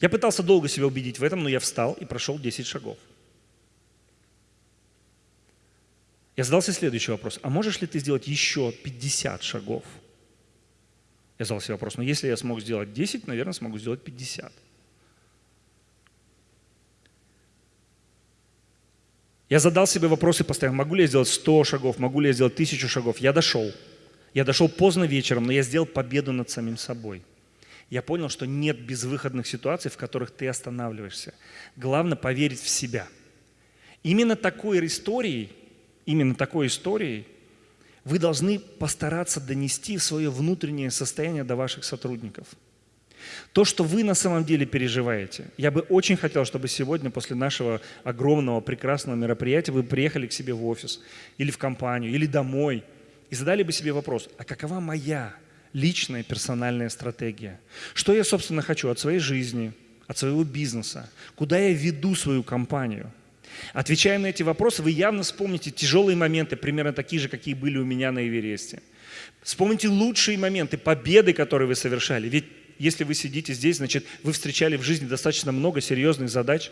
Я пытался долго себя убедить в этом, но я встал и прошел 10 шагов. Я задался следующий вопрос. А можешь ли ты сделать еще 50 шагов? Я задал себе вопрос, но если я смог сделать 10, наверное, смогу сделать 50. Я задал себе вопросы постоянно, могу ли я сделать 100 шагов, могу ли я сделать 1000 шагов. Я дошел. Я дошел поздно вечером, но я сделал победу над самим собой. Я понял, что нет безвыходных ситуаций, в которых ты останавливаешься. Главное поверить в себя. Именно такой историей, именно такой историей вы должны постараться донести свое внутреннее состояние до ваших сотрудников – то, что вы на самом деле переживаете. Я бы очень хотел, чтобы сегодня, после нашего огромного, прекрасного мероприятия, вы приехали к себе в офис или в компанию, или домой и задали бы себе вопрос, а какова моя личная персональная стратегия? Что я, собственно, хочу от своей жизни, от своего бизнеса? Куда я веду свою компанию? Отвечая на эти вопросы, вы явно вспомните тяжелые моменты, примерно такие же, какие были у меня на Эвересте. Вспомните лучшие моменты, победы, которые вы совершали. Ведь если вы сидите здесь, значит, вы встречали в жизни достаточно много серьезных задач.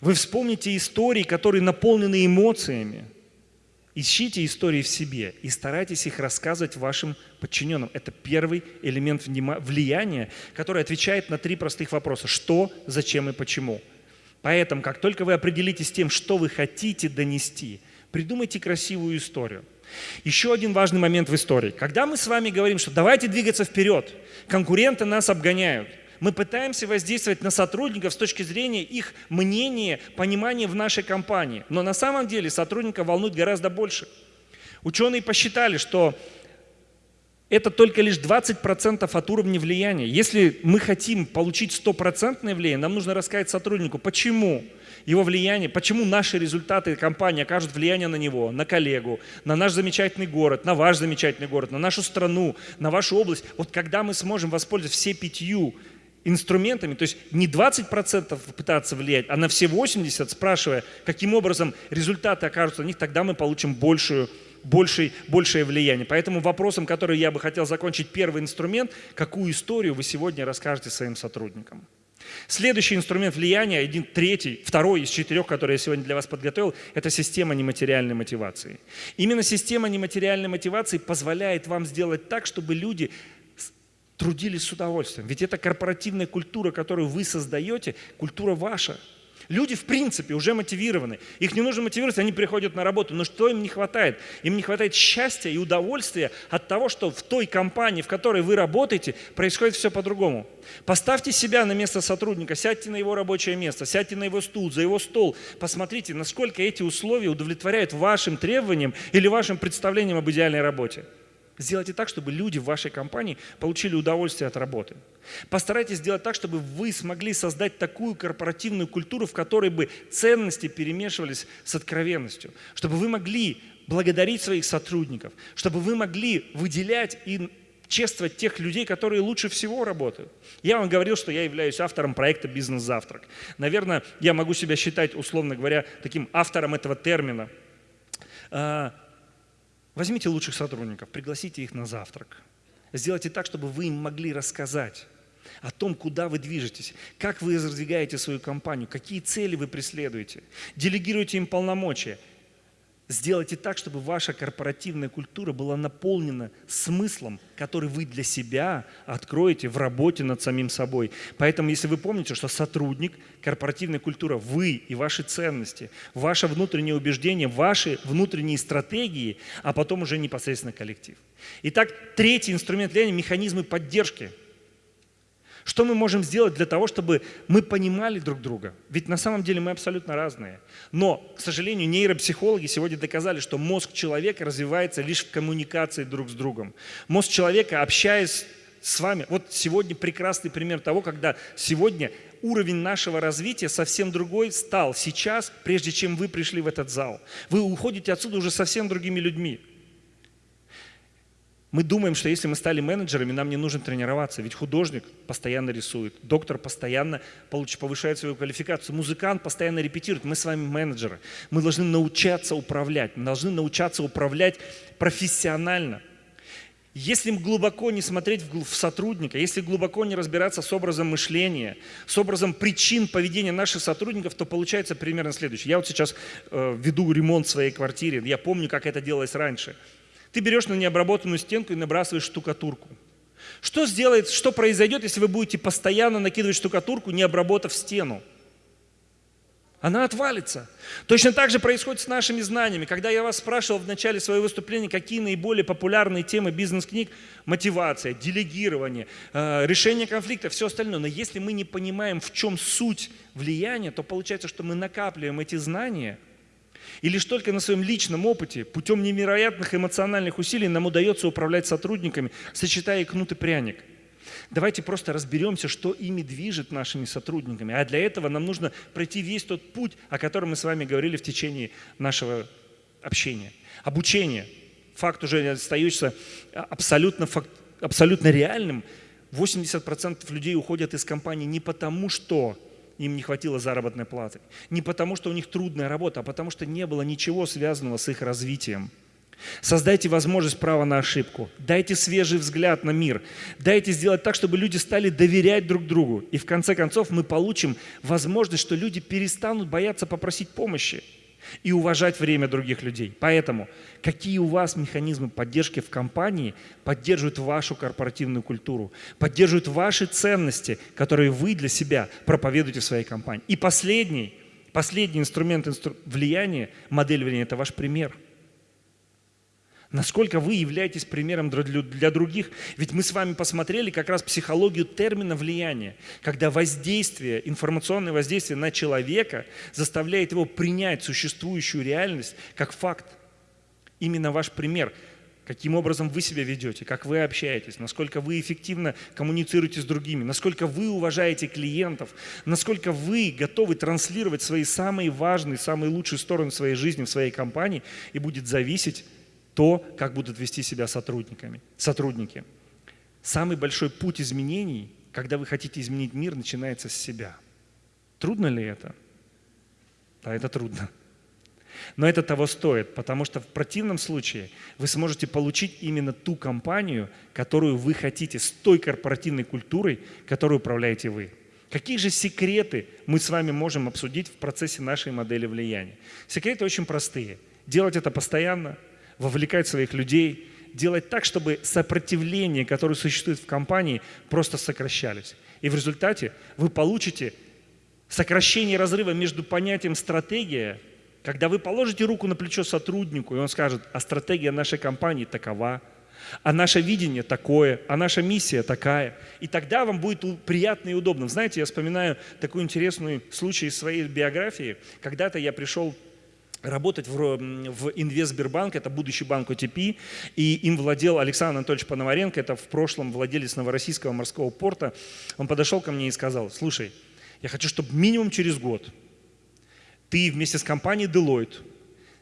Вы вспомните истории, которые наполнены эмоциями. Ищите истории в себе и старайтесь их рассказывать вашим подчиненным. Это первый элемент влияния, который отвечает на три простых вопроса. Что, зачем и почему. Поэтому, как только вы определитесь тем, что вы хотите донести, придумайте красивую историю. Еще один важный момент в истории. Когда мы с вами говорим, что давайте двигаться вперед, конкуренты нас обгоняют, мы пытаемся воздействовать на сотрудников с точки зрения их мнения, понимания в нашей компании. Но на самом деле сотрудника волнует гораздо больше. Ученые посчитали, что это только лишь 20% от уровня влияния. Если мы хотим получить стопроцентное влияние, нам нужно рассказать сотруднику, почему его влияние, почему наши результаты компании окажут влияние на него, на коллегу, на наш замечательный город, на ваш замечательный город, на нашу страну, на вашу область. Вот когда мы сможем воспользоваться все пятью инструментами, то есть не 20% пытаться влиять, а на все 80%, спрашивая, каким образом результаты окажутся на них, тогда мы получим большую большее, большее влияние. Поэтому вопросом, который я бы хотел закончить, первый инструмент, какую историю вы сегодня расскажете своим сотрудникам. Следующий инструмент влияния, один третий, второй из четырех, который я сегодня для вас подготовил, это система нематериальной мотивации. Именно система нематериальной мотивации позволяет вам сделать так, чтобы люди трудились с удовольствием. Ведь это корпоративная культура, которую вы создаете, культура ваша – Люди, в принципе, уже мотивированы. Их не нужно мотивировать, они приходят на работу. Но что им не хватает? Им не хватает счастья и удовольствия от того, что в той компании, в которой вы работаете, происходит все по-другому. Поставьте себя на место сотрудника, сядьте на его рабочее место, сядьте на его стул, за его стол. Посмотрите, насколько эти условия удовлетворяют вашим требованиям или вашим представлениям об идеальной работе. Сделайте так, чтобы люди в вашей компании получили удовольствие от работы. Постарайтесь сделать так, чтобы вы смогли создать такую корпоративную культуру, в которой бы ценности перемешивались с откровенностью, чтобы вы могли благодарить своих сотрудников, чтобы вы могли выделять и чествовать тех людей, которые лучше всего работают. Я вам говорил, что я являюсь автором проекта «Бизнес-завтрак». Наверное, я могу себя считать, условно говоря, таким автором этого термина. Возьмите лучших сотрудников, пригласите их на завтрак. Сделайте так, чтобы вы им могли рассказать о том, куда вы движетесь, как вы раздвигаете свою компанию, какие цели вы преследуете. Делегируйте им полномочия – Сделайте так, чтобы ваша корпоративная культура была наполнена смыслом, который вы для себя откроете в работе над самим собой. Поэтому, если вы помните, что сотрудник, корпоративная культура, вы и ваши ценности, ваше внутреннее убеждение, ваши внутренние стратегии, а потом уже непосредственно коллектив. Итак, третий инструмент влияния – механизмы поддержки – что мы можем сделать для того, чтобы мы понимали друг друга? Ведь на самом деле мы абсолютно разные. Но, к сожалению, нейропсихологи сегодня доказали, что мозг человека развивается лишь в коммуникации друг с другом. Мозг человека, общаясь с вами, вот сегодня прекрасный пример того, когда сегодня уровень нашего развития совсем другой стал сейчас, прежде чем вы пришли в этот зал. Вы уходите отсюда уже совсем другими людьми. Мы думаем, что если мы стали менеджерами, нам не нужно тренироваться. Ведь художник постоянно рисует, доктор постоянно повышает свою квалификацию, музыкант постоянно репетирует. Мы с вами менеджеры. Мы должны научаться управлять. Мы должны научаться управлять профессионально. Если глубоко не смотреть в сотрудника, если глубоко не разбираться с образом мышления, с образом причин поведения наших сотрудников, то получается примерно следующее. Я вот сейчас э, веду ремонт в своей квартире, я помню, как это делалось раньше – ты берешь на необработанную стенку и набрасываешь штукатурку. Что сделает, что произойдет, если вы будете постоянно накидывать штукатурку, не обработав стену? Она отвалится. Точно так же происходит с нашими знаниями. Когда я вас спрашивал в начале своего выступления, какие наиболее популярные темы бизнес-книг, мотивация, делегирование, э, решение конфликта, все остальное. Но если мы не понимаем, в чем суть влияния, то получается, что мы накапливаем эти знания – и лишь только на своем личном опыте, путем невероятных эмоциональных усилий нам удается управлять сотрудниками, сочетая кнут и пряник. Давайте просто разберемся, что ими движет нашими сотрудниками. А для этого нам нужно пройти весь тот путь, о котором мы с вами говорили в течение нашего общения. Обучение. Факт уже остается абсолютно, факт, абсолютно реальным. 80% людей уходят из компании не потому, что им не хватило заработной платы. Не потому, что у них трудная работа, а потому, что не было ничего связанного с их развитием. Создайте возможность права на ошибку. Дайте свежий взгляд на мир. Дайте сделать так, чтобы люди стали доверять друг другу. И в конце концов мы получим возможность, что люди перестанут бояться попросить помощи и уважать время других людей. Поэтому какие у вас механизмы поддержки в компании поддерживают вашу корпоративную культуру, поддерживают ваши ценности, которые вы для себя проповедуете в своей компании. И последний, последний инструмент инстру... влияния, модель влияния – это ваш пример – Насколько вы являетесь примером для других? Ведь мы с вами посмотрели как раз психологию термина влияния, когда воздействие, информационное воздействие на человека заставляет его принять существующую реальность как факт. Именно ваш пример каким образом вы себя ведете, как вы общаетесь, насколько вы эффективно коммуницируете с другими, насколько вы уважаете клиентов, насколько вы готовы транслировать свои самые важные, самые лучшие стороны своей жизни в своей компании и будет зависеть то, как будут вести себя сотрудниками, сотрудники. Самый большой путь изменений, когда вы хотите изменить мир, начинается с себя. Трудно ли это? Да, это трудно. Но это того стоит, потому что в противном случае вы сможете получить именно ту компанию, которую вы хотите, с той корпоративной культурой, которой управляете вы. Какие же секреты мы с вами можем обсудить в процессе нашей модели влияния? Секреты очень простые. Делать это постоянно – вовлекать своих людей, делать так, чтобы сопротивление, которое существует в компании, просто сокращались. И в результате вы получите сокращение разрыва между понятием «стратегия», когда вы положите руку на плечо сотруднику, и он скажет, а стратегия нашей компании такова, а наше видение такое, а наша миссия такая. И тогда вам будет приятно и удобно. Знаете, я вспоминаю такой интересный случай из своей биографии. Когда-то я пришел работать в, в Инвестбербанк, это будущий банк ОТП, и им владел Александр Анатольевич Пономаренко, это в прошлом владелец Новороссийского морского порта. Он подошел ко мне и сказал, слушай, я хочу, чтобы минимум через год ты вместе с компанией Deloitte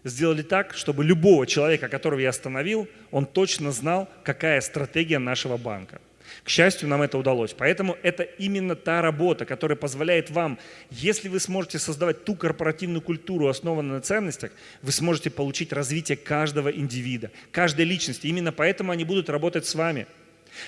сделали так, чтобы любого человека, которого я остановил, он точно знал, какая стратегия нашего банка. К счастью, нам это удалось. Поэтому это именно та работа, которая позволяет вам, если вы сможете создавать ту корпоративную культуру, основанную на ценностях, вы сможете получить развитие каждого индивида, каждой личности. Именно поэтому они будут работать с вами.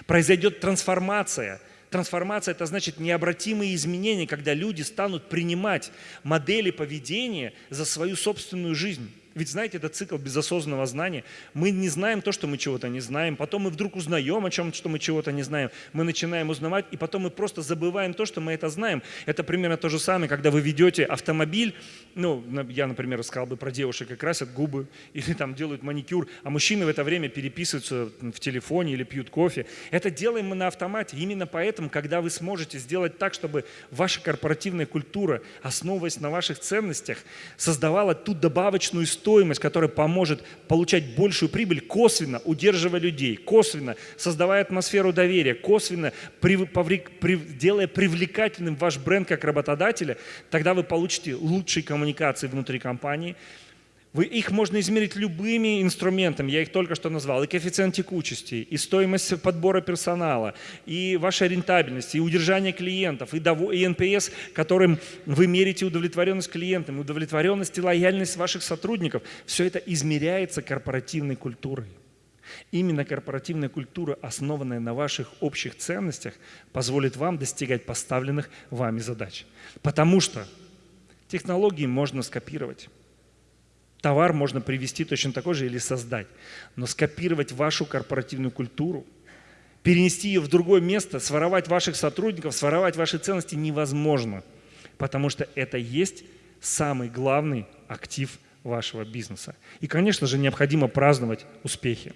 Произойдет трансформация. Трансформация – это значит необратимые изменения, когда люди станут принимать модели поведения за свою собственную жизнь. Ведь знаете, это цикл безосознанного знания. Мы не знаем то, что мы чего-то не знаем. Потом мы вдруг узнаем о чем, что мы чего-то не знаем. Мы начинаем узнавать, и потом мы просто забываем то, что мы это знаем. Это примерно то же самое, когда вы ведете автомобиль. Ну, я, например, сказал бы про девушек, как красят губы или там делают маникюр, а мужчины в это время переписываются в телефоне или пьют кофе. Это делаем мы на автомате. Именно поэтому, когда вы сможете сделать так, чтобы ваша корпоративная культура, основываясь на ваших ценностях, создавала ту добавочную историю, стоимость, которая поможет получать большую прибыль, косвенно удерживая людей, косвенно создавая атмосферу доверия, косвенно при, поври, при, делая привлекательным ваш бренд как работодателя, тогда вы получите лучшие коммуникации внутри компании, Вы, их можно измерить любыми инструментами, я их только что назвал, и коэффициент текучести, и стоимость подбора персонала, и ваша рентабельность, и удержание клиентов, и, дов... и NPS, которым вы мерите удовлетворенность клиентам, удовлетворенность и лояльность ваших сотрудников. Все это измеряется корпоративной культурой. Именно корпоративная культура, основанная на ваших общих ценностях, позволит вам достигать поставленных вами задач. Потому что технологии можно скопировать. Товар можно привести точно такой же или создать. Но скопировать вашу корпоративную культуру, перенести ее в другое место, своровать ваших сотрудников, своровать ваши ценности невозможно. Потому что это есть самый главный актив вашего бизнеса. И, конечно же, необходимо праздновать успехи.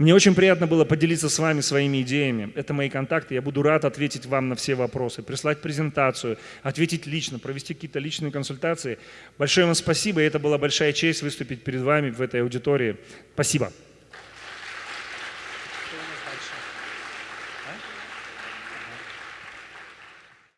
Мне очень приятно было поделиться с вами своими идеями. Это мои контакты. Я буду рад ответить вам на все вопросы, прислать презентацию, ответить лично, провести какие-то личные консультации. Большое вам спасибо. И это была большая честь выступить перед вами в этой аудитории. Спасибо.